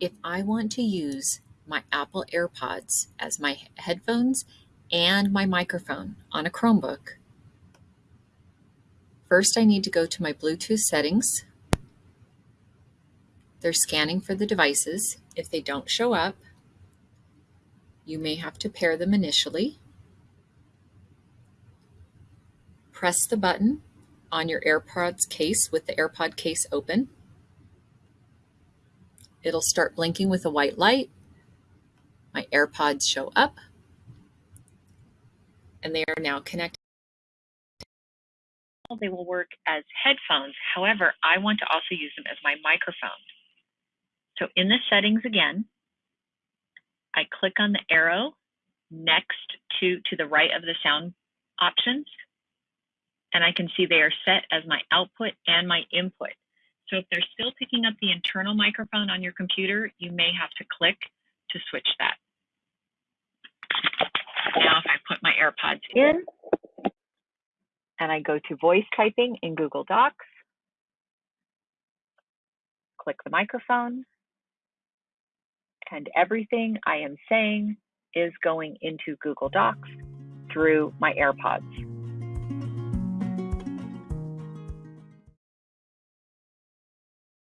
if I want to use my Apple AirPods as my headphones and my microphone on a Chromebook, first I need to go to my Bluetooth settings. They're scanning for the devices. If they don't show up, you may have to pair them initially. Press the button on your AirPods case with the AirPod case open. It'll start blinking with a white light. My AirPods show up and they are now connected. They will work as headphones. However, I want to also use them as my microphone. So in the settings again, I click on the arrow next to, to the right of the sound options, and I can see they are set as my output and my input. So if they're still picking up the internal microphone on your computer, you may have to click to switch that. Now, if I put my AirPods in and I go to voice typing in Google Docs, click the microphone, and everything I am saying is going into Google Docs through my AirPods.